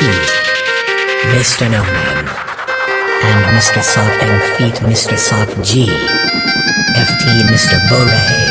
Mr. No Man, and Mr. Soft and Feet, Mr. Soft G, FT, Mr. Bore.